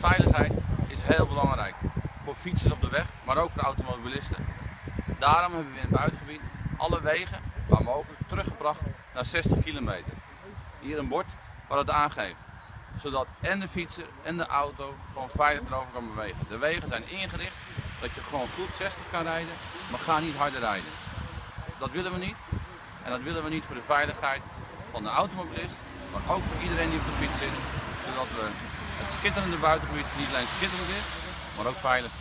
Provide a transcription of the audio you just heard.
Veiligheid is heel belangrijk voor fietsers op de weg, maar ook voor automobilisten. Daarom hebben we in het buitengebied alle wegen, waar mogelijk, teruggebracht naar 60 kilometer. Hier een bord waar het aangeeft, zodat en de fietser en de auto gewoon veilig erover kan bewegen. De wegen zijn ingericht dat je gewoon goed 60 kan rijden, maar ga niet harder rijden. Dat willen we niet en dat willen we niet voor de veiligheid van de automobilist, maar ook voor iedereen die op de fiets zit, zodat we het schitterende buitengebied niet alleen schitterend is, maar ook veilig